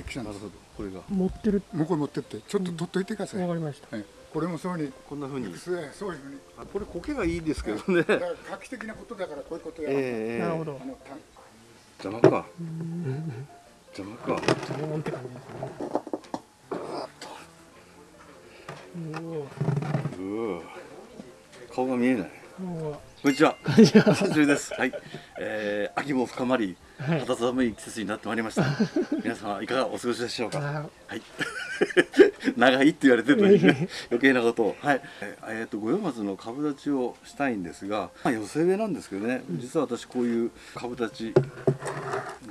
ってきたんです。なるほどこれが。持ってる。向こうに持ってってちょっと取っといてください、わかりました。はい、これもそうに。こんな風に。そういうそういうふうにあこれ苔がいいですけどね。だから画期的なことだからこういうことやる、ええ。なるほど。あのた邪魔か邪魔か。ドーンって感じですねおうわ顔が見えない。おおこんにちは。こんにちは。久しぶりです。はい、えー、秋も深まりはい。肌寒い季節になってまいりました。皆様いかがお過ごしでしょうか？あはい。長いって言われてるのにね。余計なことを。はい。えーえーと五葉松の株立ちをしたいんですが、まあ、寄せ植えなんですけどね。実は私こういう株立ち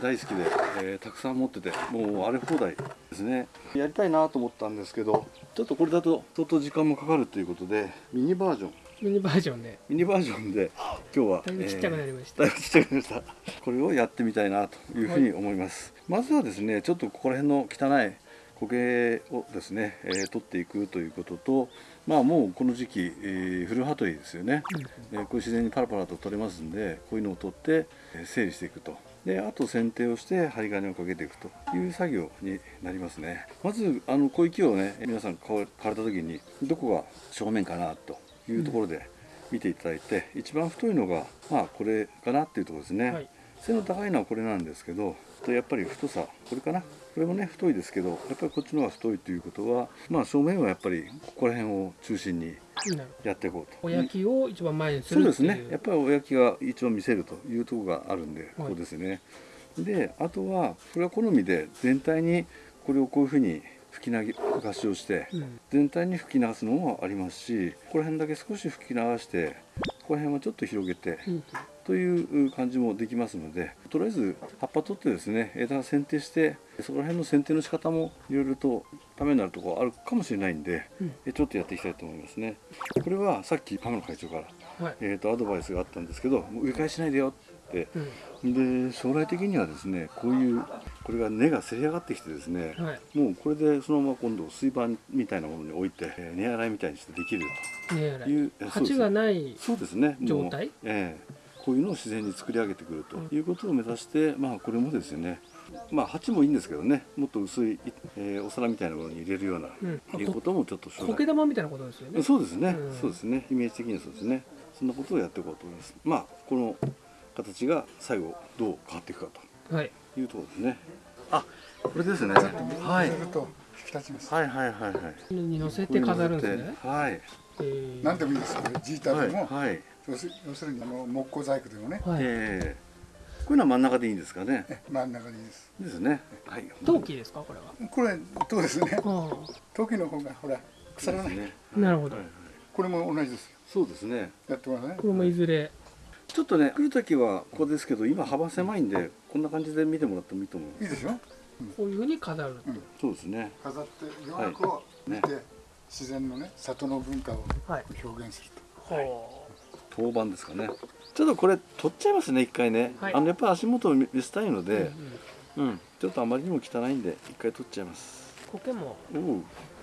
大好きで、えーたくさん持っててもう荒れ放題ですね。やりたいなと思ったんですけどちょっとこれだと相当時間もかかるということでミニバージョンミニバージョンで。ミニバージョンで今日はだいぶちっちゃくなりました。えーだいぶちっちゃくなりました。これをやってみたいなというふうに思います、まずはですねちょっとここら辺の汚い苔をですね、えー取っていくということとまあもうこの時期、えー、古葉取りですよね、えーこういう自然にパラパラと取れますんでこういうのを取って、えー整理していくと。であと剪定をして針金をかけていくという作業になりますね。まずあの小池をね皆さん買われた時にどこが正面かなというところで見ていただいて、一番太いのがまあこれかなっていうところですね、はい。背の高いのはこれなんですけどとやっぱり太さこれかな。これもね太いですけどやっぱりこっちの方が太いということはまあ正面はやっぱりここら辺を中心にやっていこうと。お焼きを一番前にすそうでするっていう。ね。やっぱりお焼きが一番見せるというところがあるんで、はい。ここですね。であとはこれは好みで全体にこれをこういうふうに吹き流しをして、うん。全体に吹き流すのもありますしここら辺だけ少し吹き流してここら辺はちょっと広げて、うんという感じもできますのでとりあえず葉っぱ取ってですね枝剪定してそこら辺の剪定の仕方もいろいろとためになるところあるかもしれないんで、うん。えちょっとやっていきたいと思いますね。これはさっき浜野会長から、はい。えー、とアドバイスがあったんですけどもう植え替えしないでよって。うん。で将来的にはですねこういうこれが根がせり上がってきてですね、はい。もうこれでそのまま今度水盤みたいなものに置いて、えー根洗いみたいにしてできるねとい。う、鉢がないそうですね。もう状態？ええこういうのを自然に作り上げてくるとい。うことを目指して、まあこれもですね。まあ鉢もいいんですけどね。もっと薄い、えーお皿みたいなものに入れるような、うん。いうこともちょっと苔玉みたいなことですよね。そうですね、うん。そうですね。イメージ的にはそうですね。そんなことをやっていこうと思います。まあこの形が最後どう変わっていくかはい。というところですね。あこれですね。はい。入れると引き立ちます、はいはいはい。はいに乗せて飾るんですね。はい。えー。何でもいいですこれジータでも、はい要す要するにあの木工細工でもね、はい。ええ。こういうのは真ん中でいいんですかね。え真ん中でいいです。ですね。はい。陶器ですか？これは。これそうですね。あ時の方がほら腐らない、ね。あなるほど。はいはい。これも同じですよ。そうですねやってますね。これもいずれちょっとね来る時はここですけど今幅狭いんでこんな感じで見てもらってもいいと思います。いいでしょ？こういうふうに飾るそうですね。飾って洋楽を見て、自然のね里の文化をはい。表現するほ当番ですかね。ちょっとこれ取っちゃいますね一回ね、はい。あのやっぱ足元を見見せたいのう、でうんうん。うん、ちょっとあまりにも汚いんで一回取っちゃいます。苔も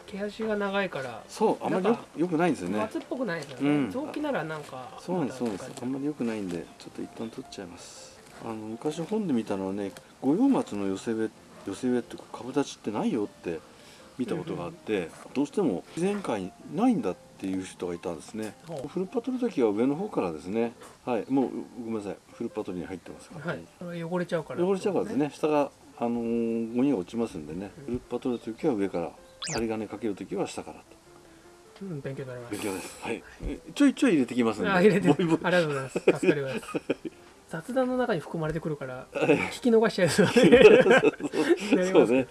毛足が長いからそうあまりよよくないんですよね。松っぽくないですようん。ね雑木ならなんかそうなんですそうなんです。あんまり良くないんでちょっと一旦取っちゃいます。あの昔本で見たのはね五葉松の寄せ植え寄せ植えっていうか株立ちってないよって見たことがあって、どうしても自然界にないんだっていう人がいたんですね。フルパ取る時は上の方からですね。はいもうごめんなさい。フルパ取りに入ってますから、はい。汚れちゃうから。汚れちゃうからですね。下があのーゴミが落ちますんでね。フルパ取る時は上から針金かける時は下からと。うん勉強になります。勉強です。はい。えちょいちょい入れてきますあ入れて。ボイボイ。ありがとうございます。助かります。雑談の中に含まれてくるから聞き逃しちゃいそうねそうね。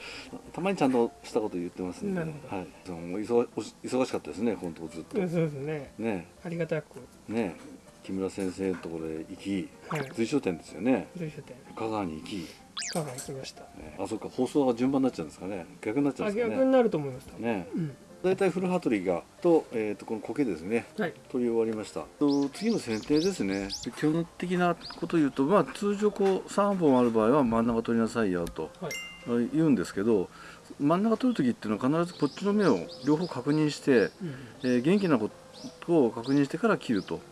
たまにちゃんとしたこと言ってますんで、なるほはい。その忙忙しかったですね、本当ずっと。うんそうですね。ね。ありがたく。ね。木村先生のところで行き、はい。随所店ですよね。随所店。香川に行き、香川行きました。ね、あ、そっか放送が順番になっちゃうんですかね。逆になっちゃうんですかね。あ逆になると思います。ね。うん。大体古羽鳥がとえっ、とこの苔ですね。はい。取り終わりました。と次の剪定ですね。基本的なことを言うと、まあ、通常こう3本ある場合は真ん中取りなさいよとはい。言うんですけど真ん中取る時っていうのは必ずこっちの目を両方確認して、うんえー元気な子と確認してから切ると。はい。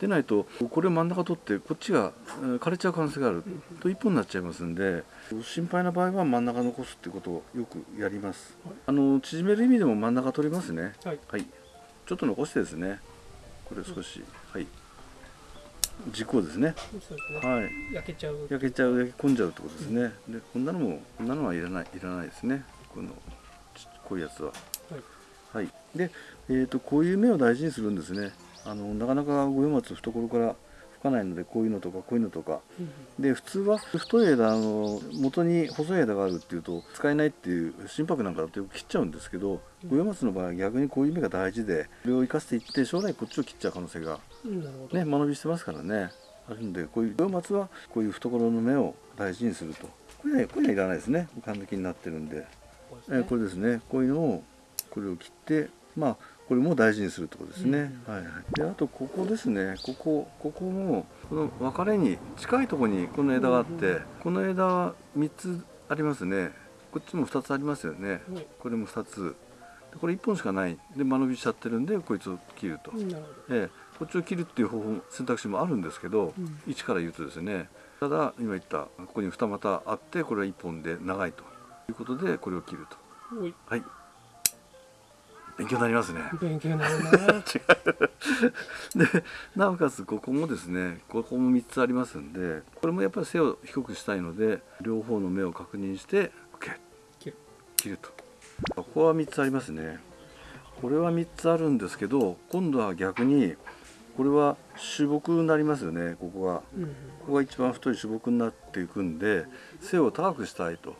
でないとこれを真ん中取ってこっちがえー枯れちゃう可能性がある。と一本になっちゃいますんで心配な場合は真ん中残すってことをよくやります。はい。あの縮める意味でも真ん中取りますね。はい。はい。ちょっと残してですね。これ少し。はい。軸をですね。ね。はい。焼けちゃう。焼けちゃう焼け込んじゃうってことですね。でこんなのもこんなのはいらないいらないですね。このちこういうやつははい。はい、で、えー、とこういう芽を大事にするんですね。あのなかなか五葉松懐から吹かないのでこういうのとかこういうのとか。うんで普通は太い枝の元に細い枝があるっていうと使えないっていう心拍なんかだとよく切っちゃうんですけど五葉松の場合は逆にこういう芽が大事でこれを生かしていって将来こっちを切っちゃう可能性がね間延びしてますからね。あるんでこういう五葉松はこういう懐の芽を大事にすると。これはこれはいらないですね。完璧になってるんで。ですね。えーこれですね。こういうのをこれを切ってまあこれも大事にするってことですね、うん。はいはい。であとここですね。ここここもこの分かれに近いところにこの枝があって、うんうんこの枝は3つありますね。こっちも2つありますよね、はい。これも2つ。でこれ1本しかない。で間延びしちゃってるんでこいつを切ると、ええ。こっちを切るっていう方法選択肢もあるんですけど、うん。一から言うとですね。ただ今言ったここに二股あってこれは1本で長いと。いうことでこれを切ると。はい。勉強になりますね。勉強になるな で、なおかつここもですね、ここも3つありますんで、これもやっぱり背を低くしたいので、両方の目を確認して、切る切ると。ここは3つありますね。これは3つあるんですけど、今度は逆に、これは主木になりますよね、ここが。うんうんここが一番太い主木になっていくんで背を高くしたいと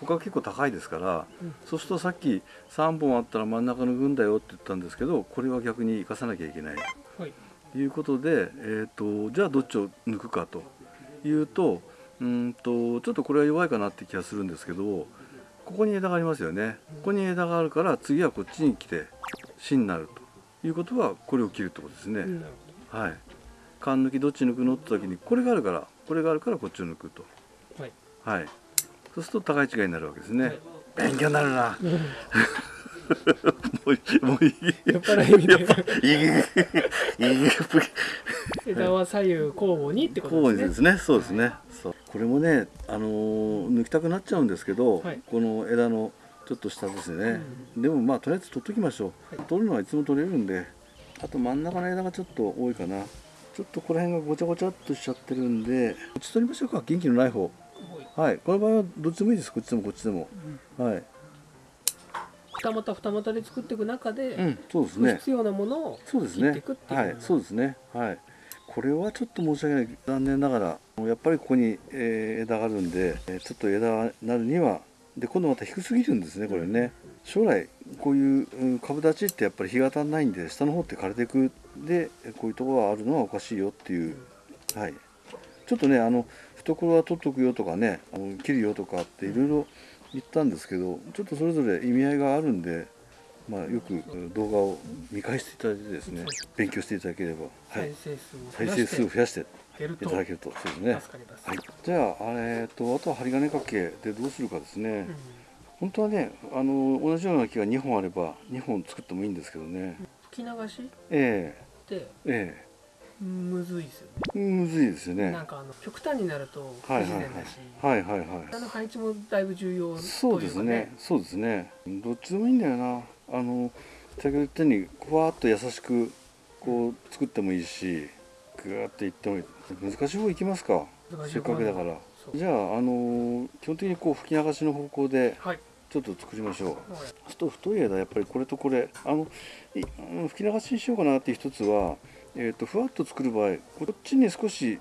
ここは結構高いですから、うんそうするとさっき3本あったら真ん中の群だよって言ったんですけどこれは逆に生かさなきゃいけないはいということで、えー、とじゃあどっちを抜くかというとうーんとちょっとこれは弱いかなって気がするんですけどここに枝がありますよねここに枝があるから次はこっちに来て芯になるということはこれを切るってことですね。うんはい。缶抜きどっち抜くのって時にこれがあるからこれがあるからこっちを抜くと。はいはい。そうすると高い違いになるわけですね。はい勉強になるな。うんもういいもういい。酔っ払いみたいないいいい枝は左右交互にってこことうでねですすね。そうですね。そう。これもね、あのー抜きたくなっちゃうんですけど、はいこの枝のちょっと下ですね。でもまあとりあえず取っときましょう。はい取るのはいつも取れるんで、あと真ん中の枝がちょっと多いかな。ちょっとこの辺がごちゃごちゃっとしちゃってるんで、こっち取りましょうか。元気のない方。はい。この場合はどっちでもいいです。こっちでもこっちでも。はい。二股二股で作っていく中で、うん、そうですね。必要なものをそうですね。切っていくっていう。はい。そうですね。はい。これはちょっと申し訳ない。残念ながらやっぱりここに、えー枝があるんで、えーちょっと枝になるにはで今度また低すぎるんですねこれね。将来こういううん株立ちってやっぱり日が当たんないんで下の方って枯れていく。でこういうところがあるのはおかしいよっていう。はい。ちょっとねあの懐は取っとくよとかねあの切るよとかっていろいろ言ったんですけどちょっとそれぞれ意味合いがあるんでまあ、よくうん動画を見返していただいてですね勉強していただければ、はい。再、生数を増やしていただけるとそうですね。はい、じゃあ、えー、とあとは針金掛けでどうするかですね、本当はねあの同じような木が2本あれば2本作ってもいいんですけどね、吹き流し？えってええむずいですよえむずいですよね。ねなんかあの極端になると不はいはい。自然だし、はいはいはい。枝の配置もだいぶ重要ね、そうですね。そうですね。どっちでもいいんだよな。あの先ほど言ったようにふわっと優しくこう作ってもいいしぐーっといってもいい。難しい方行きますか。せっかくだから。じゃあ、あの基本的にこう吹き流しの方向ではい。ちょっと作りましょう。はい。あと太い枝やっぱりこれとこれ。あの吹き流しにしようかなっていう一つは、えー、とふわっと作る場合こっちに少し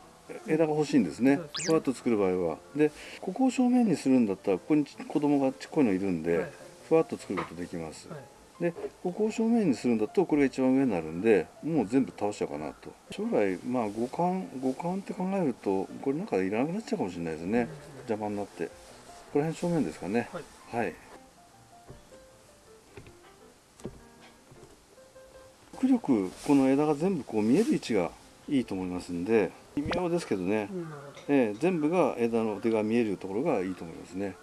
枝が欲しいんですね。ね。ふわっと作る場合は。でここを正面にするんだったらここに子供がちっこいのいるんで、はいはい。ふわっと作ることできます、はい。でここを正面にするんだとこれが一番上になるんでもう全部倒しちゃおうかなと。将来まあ五感五感って考えるとこれなんかいらなくなっちゃうかもしれないですね。邪魔になって。ここら辺正面ですかね。はい。はい極力この枝が全部こう見える位置がいいと思いますんで微妙ですけどね、ええ全部が枝の手が見えるところがいいと思いますね。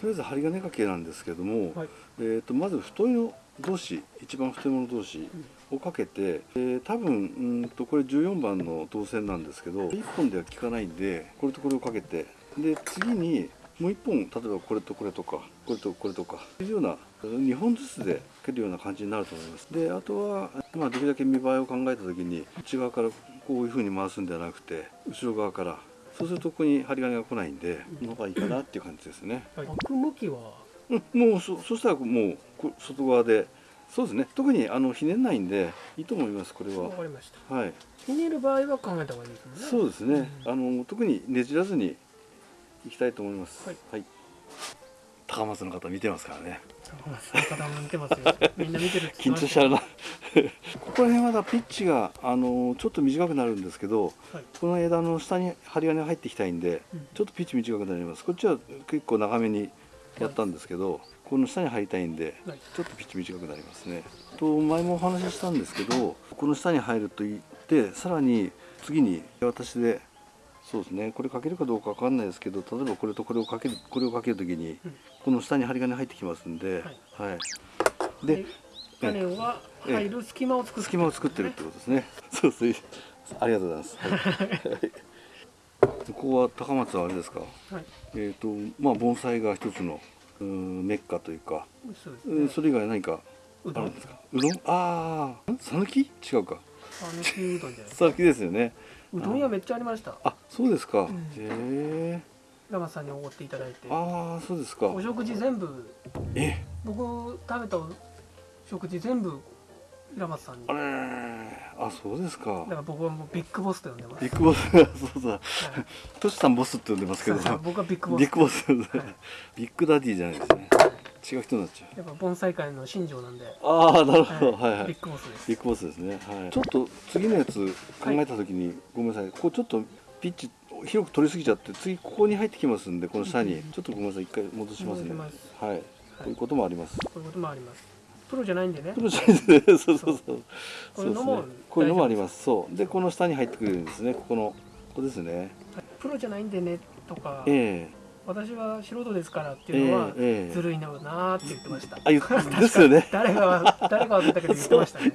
とりあえず針金掛けなんですけども、どはい。えー、とまず太いの同士一番太いもの同士をかけて、えー多分うんとこれ14番の導線なんですけど1本では効かないんでこれとこれをかけてで次にもう1本例えばこれとこれとかこれとこれとかというような2本ずつでかけるような感じになると思います。であとは、まあ、できるだけ見栄えを考えた時に内側からこういう風に回すんではなくて後ろ側からそうするとここに針金が来ないんでこの方がいいかなっていう感じですね。巻く向きは？うん、もうそそしたらもうこ外側でそうですね。特にあのひねんないんでいいと思いますこれは。わかりました。はい。ひねる場合は考えた方がいいですね。そうですね、うん。あの特にねじらずにいきたいと思います。はい、高松の方見てますからね。高松の方も見てますよ。みんな見てる緊張したちゃうな。ここら辺はだピッチがあのちょっと短くなるんですけどはい。この枝の下に針金が入ってきたいんで、うん。ちょっとピッチ短くなります。こっちは結構長めにやったんですけど、この下に入りたいんではい。ちょっとピッチ短くなりますね。と前もお話ししたんですけどこの下に入ると言ってさらに次に私でそうですね。これかけるかどうかわかんないですけど例えばこれとこれをかけるこれをかけるときにうん。この下に針金入ってきますんで、はい。でで種は入る隙間を作って隙間を作ってるってことですね。そうそうありがとうございます。はい。ここは高松はあれですか？はい。えっ、とまあ盆栽が一つのうーんメッカというか、そね。うんそれ以外何かうどんあるんですか？うどん。ああ、さぬき違うか。讃岐うどんじゃないですさぬきですよね。うどん屋めっちゃありましたあそうですか。んへえ。ラマさんにおごっていただいてああそうですかお。食事全部え？僕食べた食事全部平松さんにあだれあそうですかか。ら僕はもうビッグボスと呼んでますビッグボス そうだ。はいトシさんボスって呼んでますけど。僕はビッグボスビッグボス。ビッグダディじゃないですね。違う人になっちゃう。やっぱ盆栽界の新庄なんで、ああなるほど。はいはい。ビッグボスですビッグボスですね。はい。ちょっと次のやつ考えたときに、ごめんなさい。ここちょっとピッチ広く取りすぎちゃって、次ここに入ってきますんで、この下にちょっとごめんなさい。一回戻しますね。はい。こういうこともあります。こういうこともありますプロじゃないんでねプロじゃないですね。そうそうそう。こういうのもこういうのもあります。そう。でこの下に入ってくるんですね。ここのここですね。プロじゃないんでねとかええ私は素人ですからっていうのはずるいのなーって言ってました、あ、言っですよね。誰が誰が忘れたけど言ってましたね。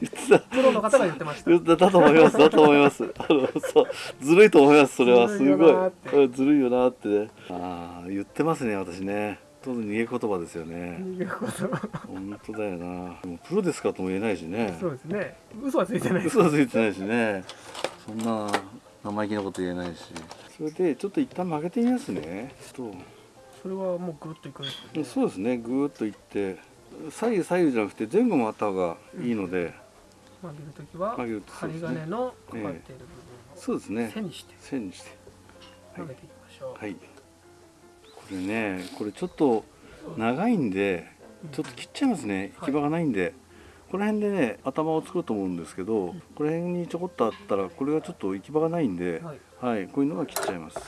プロの方が言ってましただだと思います。だと思います。あのそうずるいと思います。それはすごいずるいよなってね。ああ言ってますね私ね。当然逃げ言葉ですよね。逃げこと本当だよな。でもプロですかとも言えないしね。そうですね嘘はついてない嘘はついてないしね。そんな生意気なこと言えないし。それでちょっと一旦曲げてみますね。ちょっそれはもうぐるっといくんですとよねそうですね。ぐーっといって左右左右じゃなくて前後もあった方がいいので、曲げるときは曲げるとそうですね針金のかかっている部分そうですねを。背にして線にして。曲げていきましょう、はい。これね、これちょっと長いんで、ちょっと切っちゃいますね。行き場がないんで。この辺でね、頭を作ると思うんですけど、この辺にちょこっとあったら、これがちょっと行き場がないんで、はい。はい、こういうのが切っちゃいます。で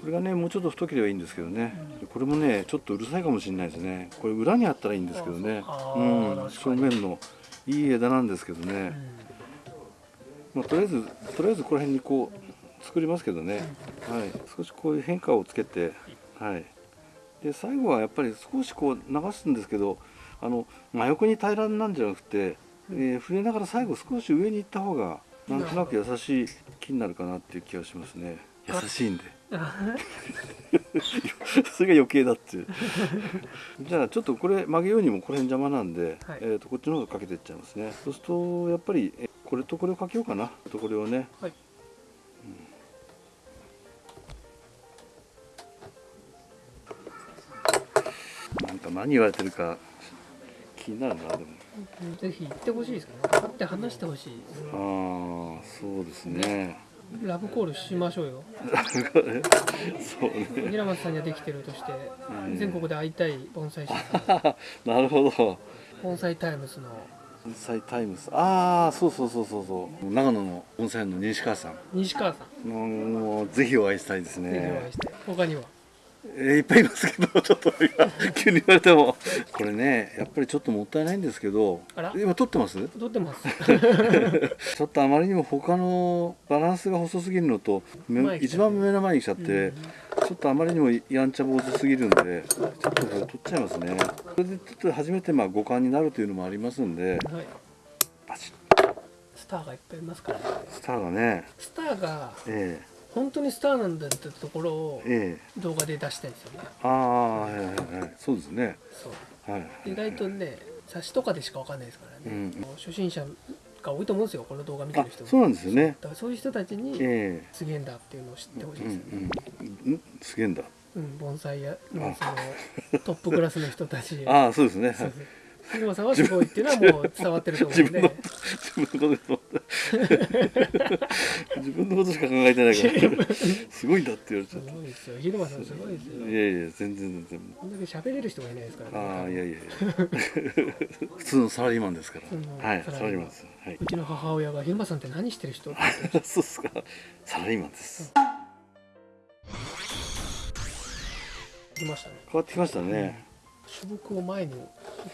これがね、もうちょっと太ければいいんですけどね。これもね、ちょっとうるさいかもしれないですね。これ裏にあったらいいんですけどね。あうーん、正面のいい枝なんですけどね。まあ、とりあえずとりあえずこの辺にこう作りますけどね、はい、少しこういう変化をつけて、はい、で最後はやっぱり少しこう流すんですけどあの真横に平らなんじゃなくて、えー触れながら最後少し上に行った方がなんとなく優しい木になるかなっていう気がしますね。優しいんで。それが余計だっていう。じゃあちょっとこれ曲げようにもこれ邪魔なんで、はい。えー、とこっちの方がかけていっちゃいますね。そうするとやっぱりえこれとこれをかけようかな。とこれをね。はい。なんか何言われてるか気になるなでも。ぜひ言ってほしいですけどね。会って話してほしいああそうですね。ラブコールしましょうよ。そうね。平松さんにはできてるとしてうん。全国で会いたい盆栽師なるほど。盆栽タイムスの。盆栽タイムス。ああそうそうそうそうそう。長野の温泉の西川さん。西川さん。もうぜひお会いしたいですぜひお会ねいして他には？えーいっぱいいますけどちょっと今急に言われても。これねやっぱりちょっともったいないんですけど今撮ってます？撮ってます。ちょっとあまりにも他のバランスが細すぎるのとめ前に来ちゃって。一番目の前に来ちゃって、ちょっとあまりにもやんちゃ坊主すぎるんでちょっとこれ取っちゃいますね。それでちょっと初めてまあ五感になるというのもありますんではい。スターがいっぱいいますからね。スターがね。スターがえ本当にスターなんだってところをええ。え動画で出したいんですよね。ああはいはいはいそうですね。そうはい意外とね冊子とかでしかわかんないですからね、うん。初心者が多いと思うんですよこの動画見てある人。もそうなんですよね。だからそういう人たちにえすげえんだっていうのを知ってほしいえうですよね、んうんん。すげえんだ。うん、盆栽やのそのトップクラスの人たち。ああそうですね。そうそう日村さんはすごいっていうのはもう伝わってると思うんで。自分のこと自分のことしか考えてないから。すごいんだって言われちすゃっごいですよ。広間さんすごいですよ。たいやいや全然全然。こんだけ喋れる人がいないですからね。ああいやいやいや。普通のサラリーマンですから。はいササラリーマンです。はい。うちの母親が「広間さんって何してる人?」ってそうっすか。サラリーマンです。きましたね。変わってきましたね種木を前に落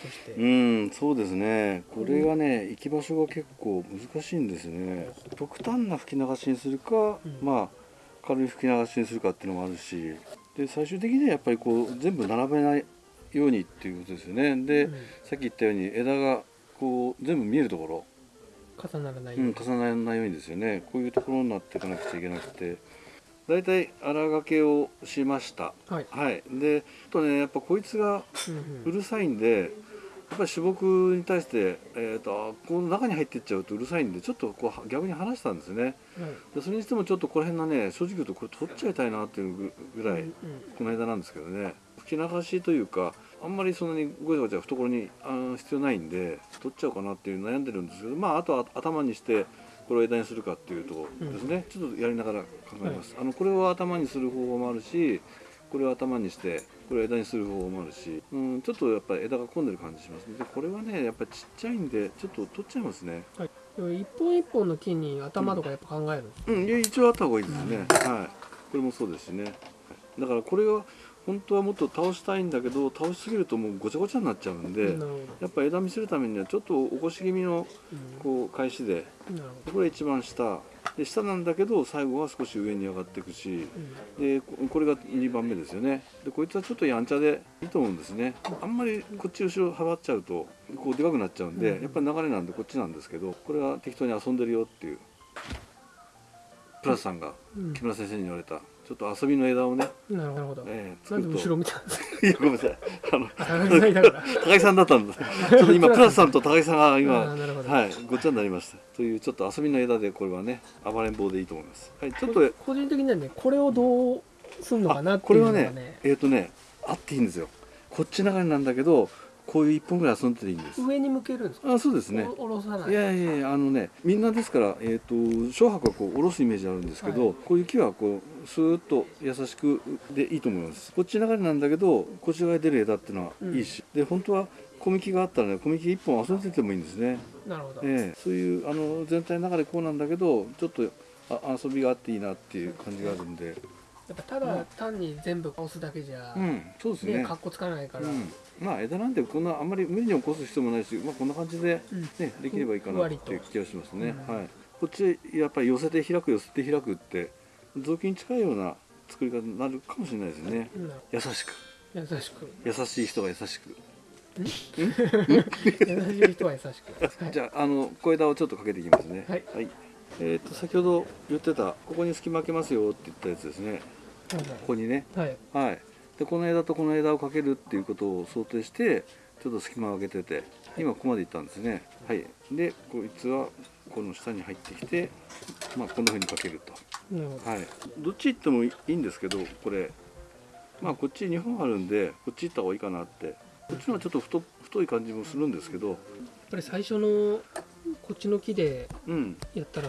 として、うんそうですね。これがね行き場所が結構難しいんですね。極端な吹き流しにするか、うん。まあ軽い吹き流しにするかっていうのもあるし。で最終的にはやっぱりこう全部並べないようにっていうことですよね。で、うん。さっき言ったように枝がこう全部見えるところ、重ならないように、うん、重ならないようにですよね。こういうところになっていかなくちゃいけなくてだいたい荒掛けをしました。はい、はい。であとねやっぱこいつがうんうん。うるさいんでやっぱり種木に対して、えー、とこの中に入っていっちゃうとうるさいんでちょっとこう逆に離したんですね。はい。でそれにしてもちょっとこの辺のね正直言うとこれ取っちゃいたいなっていうぐぐらい、うん。この間なんですけどね。吹き流しというかあんまりそんなにごちゃごちゃ懐にあー必要ないんで取っちゃおうかなっていう悩んでるんですけどまああとは頭にしてこれを枝にするかっていうとですね、ちょっとやりながら考えます、あのこれを頭にする方法もあるしこれを頭にしてこれを枝にする方法もあるし、うん、ちょっとやっぱり枝が混んでる感じしますね。でこれはねやっぱりちっちゃいんでちょっと取っちゃいますね。でも一本一本の木に頭とかやっぱ考えるうん。いや一応あった方がいいですね、はい。これもそうですしね。だからこれは本当はもっと倒したいんだけど倒しすぎるともうごちゃごちゃになっちゃうんで、やっぱ枝見せるためにはちょっと起こし気味のこう返しでうん、これ一番下。で下なんだけど最後は少し上に上がっていくしうん。でここれが2番目ですよね。でこいつはちょっとやんちゃでいいと思うんですね。あんまりこっち後ろ幅っちゃうとこうでかくなっちゃうんで、うん。やっぱり流れなんでこっちなんですけどこれは適当に遊んでるよっていうプラスさんがうん。木村先生に言われたちょっと遊びの枝をね、なるほど、えー、なんで後ろ見たんですか？いやごめんなさい。あの高木さんだったんです。ちょっと今プラスさんと高木さんがあ今はいごっちゃになりました。というちょっと遊びの枝でこれはね暴れん坊でいいと思います。はいちょっと個人的にはねこれをどうすんのかなあっていうこれはねのがねえっ、とねあっていいんですよ。こっち流れなんだけどこういう一本ぐらい遊んでていいんです。上に向けるんですか？あそうですね。お下ろさない。いやいやいやあのねみんなですから、えー、と小白はこう下ろすイメージあるんですけど、はい。こういう木はこうスーッと優しくでいいと思います。こっち流れなんだけどこっち側に出る枝っていうのはいいし、で本当は小幹があったらね小幹一本遊んでてもいいんですね、なるほど、ええ。そういうあの全体の流れこうなんだけどちょっとあ遊びがあっていいなっていう感じがあるんで。やっぱただ単に全部押すだけじゃ、うん。そうですね。ねかっこつかないから、うん、まあ枝なんでこんなあんまり無理に起こす必要もないし、まあ、こんな感じで、うんねできればいいかなっていう気がしますね、うん。はい、こっちやっぱり寄せて開く寄せて開くって雑巾に近いような作り方になるかもしれないですね。うん。優しく。優しく。優しい人が優しく。優しい人は優しく、はい、じゃああの小枝をちょっとかけていきますね。はい。えー、と先ほど言ってたここに隙間開けますよって言ったやつですね。ここにね。はい。はい、でこの枝とこの枝をかけるっていうことを想定してちょっと隙間を空けてて今ここまでいったんですね。はい。でこいつはこの下に入ってきてまあこんな風にかけると。はい。どっち行ってもいいんですけどこれ。まあこっち2本あるんでこっち行った方がいいかなって。こっちのはちょっと太太い感じもするんですけど。やっぱり最初のこっちの木でうん。やったら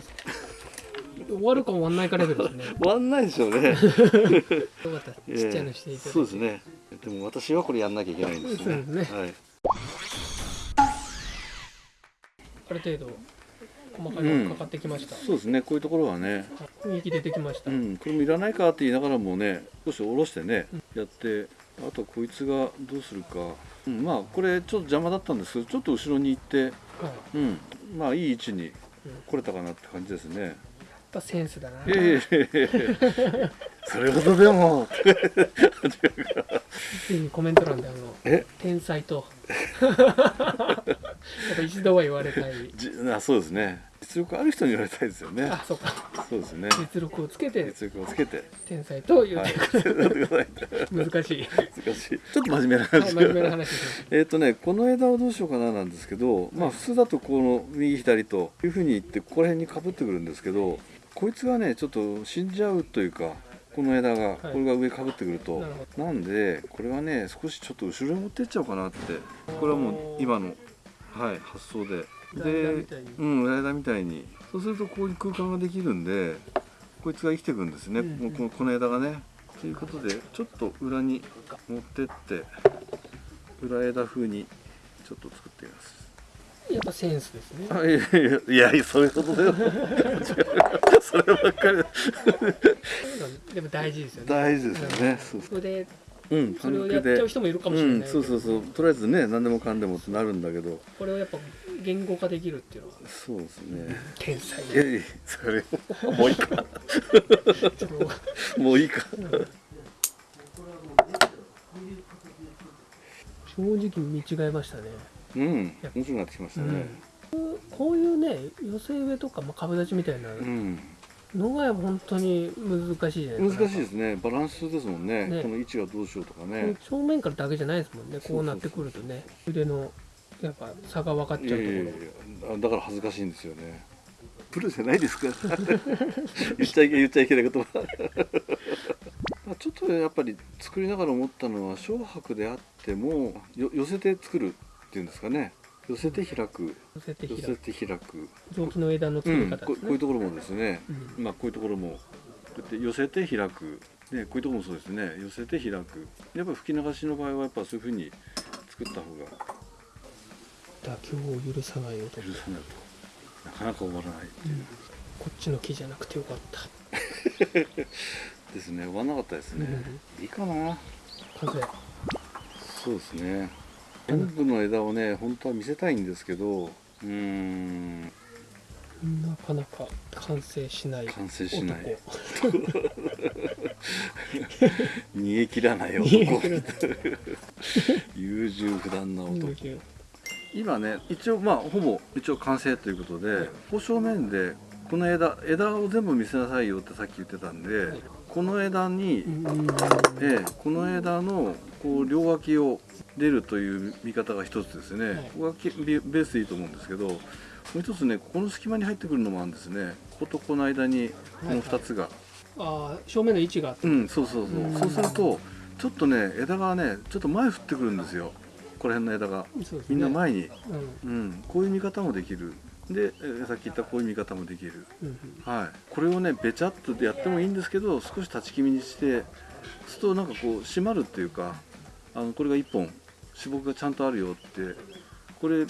終わるか終わんないかレベルですね。終わんないでしょうね。よかったちっちゃいのしていただいて、そうですね。でも私はこれやんなきゃいけないんですね。ね。はい。ある程度細かいのがかかってきました、そうですね。こういうところはね。雰囲気出てきました、うん、これもいらないかって言いながらもね少し下ろしてね、やってあとこいつがどうするか、うん、まあこれちょっと邪魔だったんですけどちょっと後ろに行って、はい、うん、まあいい位置に来れたかなって感じですね。ぱセンスだな、それほどでも。ぜひコメント欄であのえ？天才と。ぱ一度は言われたい。じあそうですね。実力ある人に言われたいですよね。あそうか。そうですね。実力をつけて。実力をつけて。天才と言っはい。てくる、難難しい、しい。ちょっと真面目なはい、話。真面目な話えっとねこの枝をどうしようかななんですけど、まあ普通だとこの右左というふうに言ってここら辺にかぶってくるんですけどこいつがねちょっと死んじゃうというかこの枝が、これが上かぶってくるとなんでこれはね少しちょっと後ろに持ってっちゃおうかなってこれはもう今の、はい、発想で。裏枝みでたいに。うん裏枝みたいに。そうするとここに空間ができるんでこいつが生きてくんですね、うんうん。もうこのこの枝がね。ということでちょっと裏に持ってって裏枝風にちょっと作ってみますやっぱセンスですね。あいやいやそういうことだよ。そればっかり。でも大事ですよね。大事ですよね、そうそれでうんそれをやっちゃう人もいるかもしれない。うん、そうそうそう。とりあえずね何でもかんでもってなるんだけど。これをやっぱ言語化できるっていうのは。そうですね。天才。いやいやそれもういいか。もういいか。正直見違えましたね、うん。面白くなってきましたね。こういうね寄せ植えとか、まあ、株立ちみたいなうん、のが本当に難しいじゃないですか。難しいですね。バランスですもんね。ね。この位置がどうしようとかこね。う正面からだけじゃないですもんね。こうなってくるとね。腕のやっぱ差が分かっちゃうところ。いやいやいやあだから恥ずかしいんですよね。プロじゃないですか 言っちゃいけ言っちゃいけないことは。まあちょっとやっぱり作りながら思ったのは小白であってもよ寄せて作るっていうんですかね。寄せて開く。寄せて寄開く。せて開く。臓器の枝の作うん、り方こですね、こういうところもですね、うん。まあこういうところもこうやって寄せて開く、ね、こういうところもそうですね。寄せて開く。やっぱり吹き流しの場合はやっぱそういうふうに作った方が。妥協を許さない音、許さないとなかなか終わらない。こっちの木じゃなくてよかった、ですね。終わらなかったですね、いいかな。完成。そうですね全部の枝をね本当は見せたいんですけどうーん。なかなか完成しない完成しない。男。逃げ切らない男。優柔不断な男。うん今ね一応まあほぼ一応完成ということでこう正面でこの枝枝を全部見せなさいよってさっき言ってたんで、はい。この枝に、えこの枝のこう両脇を出るという見方が一つですね、はい。ここがきベベースでいいと思うんですけどもう一つねここの隙間に入ってくるのもあるんですね。こことこの間にこの2つが、ああ正面の位置が。うんそうそうそう、うん。そうするとちょっとね枝がねちょっと前振ってくるんですよ。この辺の枝が。ね。みんな前に、うん。うん、こういう見方もできる。でえーさっき言ったこういう見方もできる。うん。はい。これをねべちゃっとやってもいいんですけど少し立ち気味にしてするとなんかこう締まるっていうかあのこれが1本脂肪がちゃんとあるよってこれ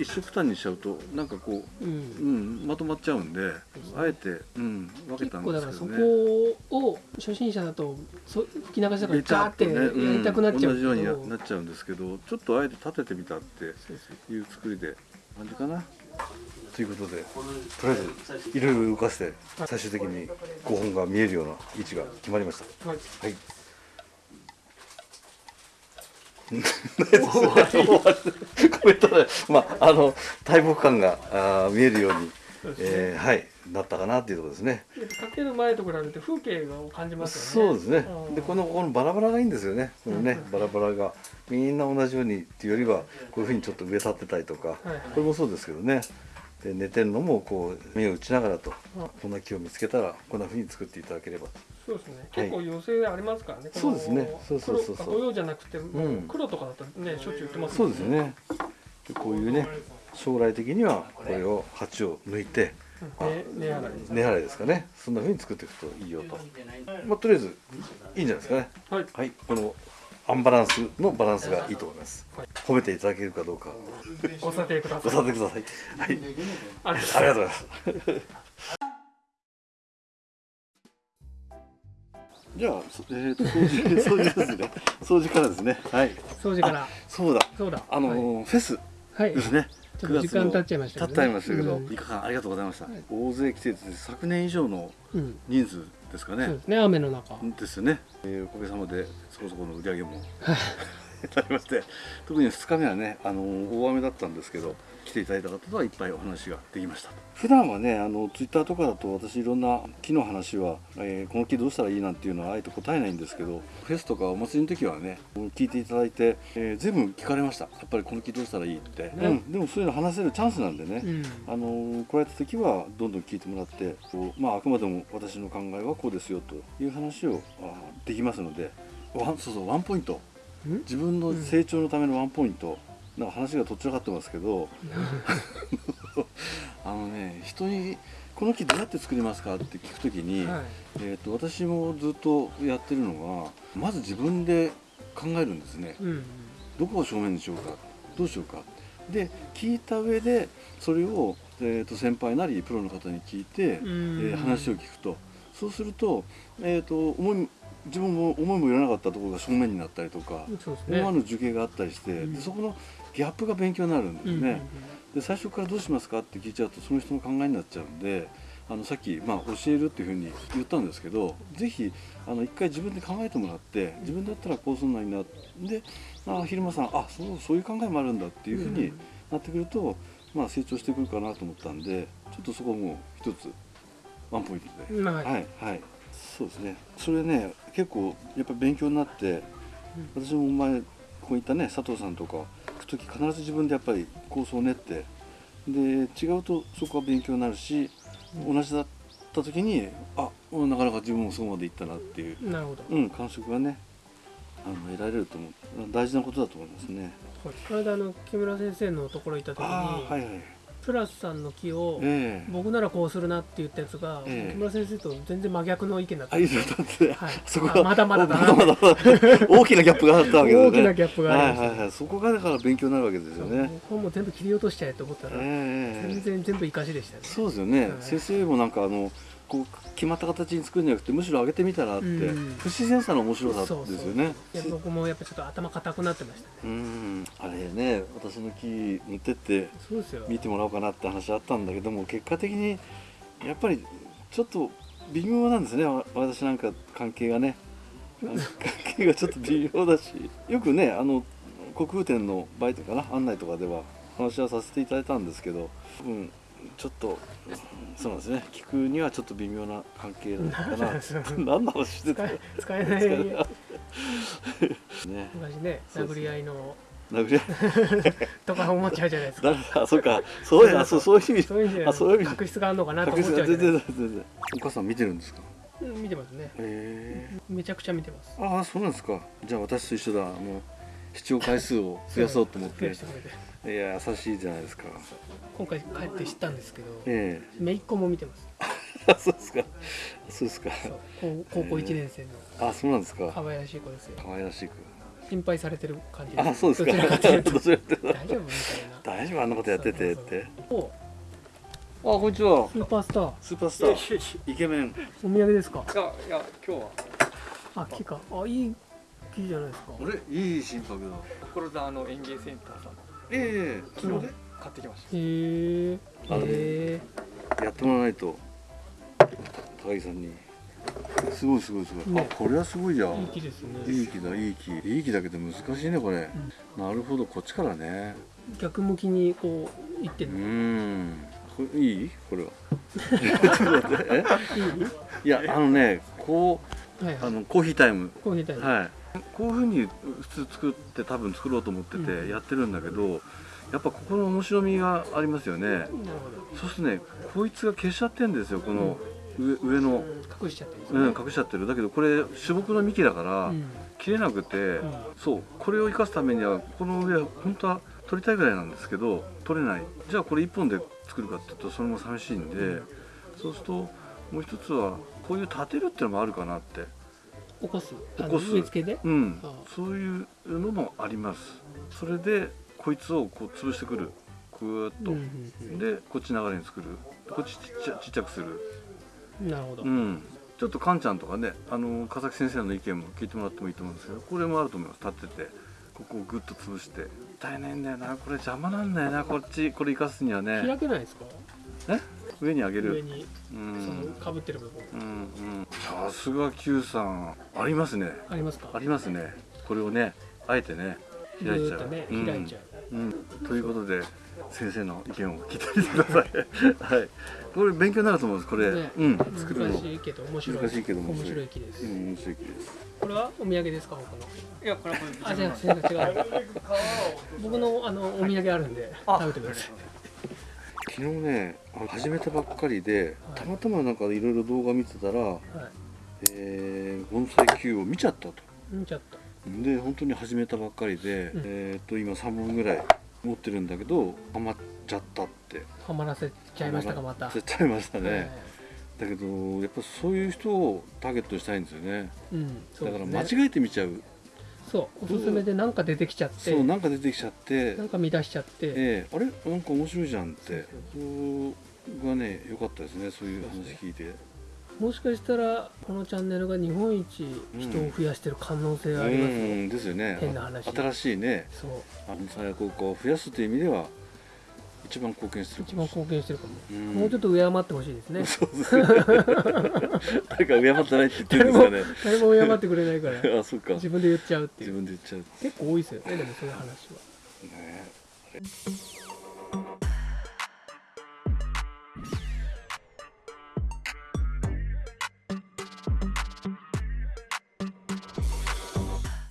一色単にしちゃうとなんかこううんうん、まとまっちゃうんで、あえて、うん、分け結たん構だからそですけどね。こを初心者だとそ吹き流しだからべちゃガーってやりたくなっちゃう同じようになっちゃうんですけど、ちょっとあえて立ててみたっていう作りで感じかな。ということで、とりあえずいろいろ動かして最終的に5本が見えるような位置が決まりました。はいはい。コメントで、まああの大木感があー見えるように、えーはいなったかなっていうところですね。かける前と比べて風景を感じますよね。そうですね。うん。でこのこのバラバラがいいんですよね。このねうんバラバラが。みんな同じようにっていうよりはこういうふうにちょっと上立ってたりとか、はい。これもそうですけどね。で寝てるのもこう目を打ちながらと、うん。こんな木を見つけたらこんなふうに作っていただければ。そうですね。はい。結構寄せありますからね、そうですね。そうそうそうそう。用じゃなくて、ん。黒とかだとねしょっちゅう売ってますそうですよね。でこういうね将来的にはこれを鉢を抜いてねねやられ根払いですかね。そんなふうに作っていくといいよと。まあとりあえずいいんじゃないですかね。はい。はい、このアンバランスのバランスがいいと思います。はい褒めていただけるかどうかご査定くださいご査定ください。はい、ありがとうごあざいます。じゃあ、そ えー、と掃除掃除ですね。掃除からですね。はい。す掃除からそうだ。そうだあのーフェスはい、はいですね。ちょっと時間経っちゃいましたけどね経っちゃいましたけど、うん3日間ありがとうございました。はい大勢来てて昨年以上のうん人数ですかねそうで。すね雨の中ですよね。えーおかげさまでそこそこの売り上げも なりまして特に2日目はねあの大雨だったんですけど来ていただいた方とはいっぱいお話ができました普段はねあのツイッターとかだと私いろんな木の話は、えーこの木どうしたらいいなんていうのはあえて答えないんですけどフェスとかお祭りの時はね聞いていただいて、えー全部聞かれました。やっぱりこの木どうしたらいいって、うん、でもそういうの話せるチャンスなんでね、うん。あの来られた時はどんどん聞いてもらってこう、まあ、あくまでも私の考えはこうですよという話をあできますのでワンそうそうワンポイント。ん？自分の成長のためのワンポイント、なんか話がとっちらかってますけど ね人に「この木どうやって作りますか?」って聞く時に、はい。えー、と私もずっとやってるのはまず自分で考えるんですね。うんどこを正面にしようかどうしようか。で聞いた上でそれを、えー、と先輩なりプロの方に聞いて、うん。えー話を聞くと。そうすると,、えー、と思い自分も思いもよらなかったところが正面になったりとか、ね。思わぬ受刑があったりして、うん。でそこのギャップが勉強になるんですね。うんうんうんで最初からどうしますかって聞いちゃうとその人の考えになっちゃうんであのさっき、まあ、教えるっていうふうに言ったんですけどぜひあの一回自分で考えてもらって自分だったらこうすんのになであ昼間さんあそうそういう考えもあるんだっていうふうになってくると、まあ、成長してくるかなと思ったんでちょっとそこも一つワンポイントで。まあはいはい。そうですね。それね結構やっぱ勉強になって、私も前こういったね佐藤さんとか行く時必ず自分でやっぱり構想を練ってで違うとそこは勉強になるし、同じだった時にあうんなかなか自分もそこまでいったなっていう、なるほど、うん、感触がねあの得られると思う大事なことだと思いますね。この間あの木村先生のところ行った時に、はいはいプラスさんの木を、ええ僕ならこうするなって言ったやつが、ええ木村先生と全然真逆の意見だった。あいいですよ。はい。そこがあまだまだだな。まだまだ大きなギャップがあったわけですね。大きなギャップがありました。はいはいはい。そこがだから勉強になるわけですよね。僕はもう全部切り落としちゃえと思ったら、ええ全然全部生かしでしたね。そうですよね、はい。先生もなんかあのこう決まった形に作るんじゃなくてむしろ上げてみたらって、うん。不自然さの面白さですよね。僕もやっぱちょっと頭固くなってましたね。うん。あれね私の木持ってって見てもらおうかなって話あったんだけども結果的にやっぱりちょっと微妙なんですね。わ私なんか関係がね。関係がちょっと微妙だし。よくねあの国風展のバイトかな案内とかでは話はさせていただいたんですけど、うん、ちょっとうんそうなんですね。聞くにはちょっと微妙な関係だったかな。何の話してた使えない。ね。昔ね殴り合いの。殴り合い。とか思っちゃうじゃないですか。誰あそうか。そうやそうそういう意味。そういう意味であそういう意味。確執があるのかなと思っちゃう全然全然お母さん見てるんですかうん見てますね。めちゃくちゃ見てます。ああそうなんですか。じゃあ私と一緒だ。もう視聴回数を増やそうと思っていや優しいじゃないですか。今回帰って知ったんですけどえ姪っ子も見てます。えそうですか。そうですか。そう高高校1年生のあそうなんですか。可愛らしい子ですよ。可愛らしく。心配されてる感じです。あそうですか。大丈夫みたいな。大丈夫あんなことやっててって。おあこんにちは。スーパースター。スーパースター。イケメン。お土産ですか？いやいや今日は。あ木か。あいい木じゃないですか。あれ？いい心拍だ。所沢の園芸センターさんええ昨日で買ってきましへえ。え。やってもらわないと高木さんに。すごいすごいすごい、ね。あこれはすごいじゃん。いい木ですね。いい木だいい木いい木だけど難しいねこれ、なるほどこっちからね。逆向きにこう行ってうん。これいい？これは。ちょっと待ってえ？いやあのねこはいはい。うあのコーヒータイム。コーヒータイム。はいこういうふうに普通作って多分作ろうと思ってうんてやってるんだけど、やっぱここの面白みがありますよね。そうするとねこいつが消しちゃってんですよこの上上の。隠しちゃってるんですうん、ね隠しちゃってる。だけどこれ主木の幹だから、うん。切れなくて、ん。そうこれを生かすためにはこの上本当は取りたいぐらいなんですけど取れない。じゃあこれ1本で作るかっていうとそれも寂しいんで、そうするともう一つはこういう立てるっていうのもあるかなって起こす起こす。植え付けでうん。そういうのもあります。それでこいつをこう潰してくる。ぐーっと、うんうんでこっち流れに作る。こっちちっちゃちっちゃくする。うんなるほど。うん、ちょっとカンちゃんとかねあの笠木先生の意見も聞いてもらってもいいと思うんですけどこれもあると思います。立ってて。ここをグッと潰して。大変だよな。これ邪魔なんだよな。こっちこれ生かすにはね。開けないですか？上に上げる。上にうそんのかぶってる部分。うんうん。さすが Q さん。ありますね。ありますか？ありますね。これをねあえてねぐ開いちゃう。開いちゃう、うん、ということで先生の意見を聞いてみてください。はい。これ勉強になると思うんです。これ、ね。うん。作るの。難しいけど面白い。難しいけど面面白い。白い木です、うん面白い木です。これはお土産ですか？他の。いやこれはこれあじゃあ違う。僕のあのお土産あるんであ食べてください昨日ね始めたばっかりではい。たまたまなんかいろいろ動画見てたら、はい。えー、盆栽球を見ちゃったと。見ちゃった。で本当に始めたばっかりで、うん。えー、と今3本ぐらい持ってるんだけどハマっちゃったって。はまらせちゃいましたかまた。ハマらせちゃいましたね、はい。だけどやっぱそういう人をターゲットにしたいんですよね。うんそうだから間違えてみちゃうそうおすすめで何か出てきちゃって。そうなんか出てきちゃって。なんか見出しちゃって。ええあれ？なんか面白いじゃんって。そうそうがね良かったですねそういう話聞いて。もしかしたらこのチャンネルが日本一人を増やしてる可能性がありますよ、うんですよね。変な話。新しいねそう。あの最悪を増やすという意味では一番貢献してる一番貢献してるかも、うん。もうちょっと敬ってほしいですね。そうですね。誰か敬ってないって言ってるん誰ですかね。も誰も敬ってくれないから。あそっか。自分で言っちゃうってい自う分で言っちゃう結構多いですよねでもそういう話は。ね